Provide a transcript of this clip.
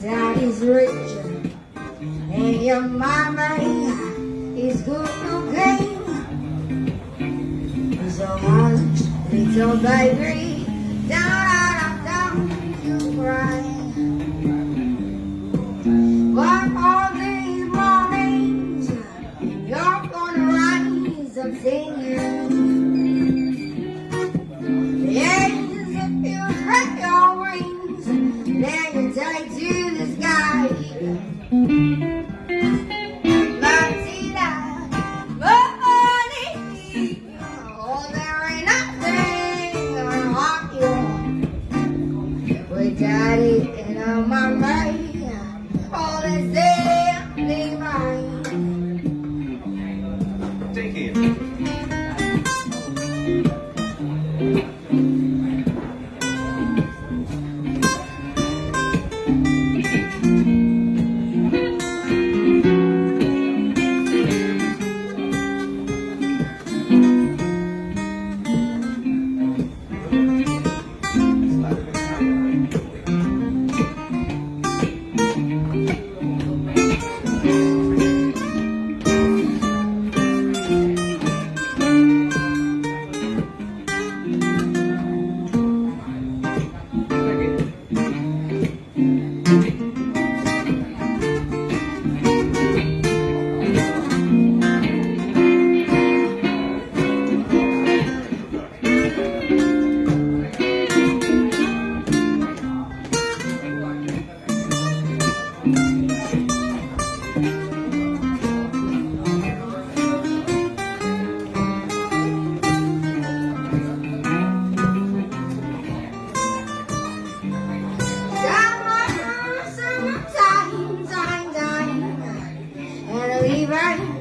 Daddy's rich and your mama is good looking. So much little baby, down, down, you cry. But all these mornings, you're gonna rise up singing. Música Levi.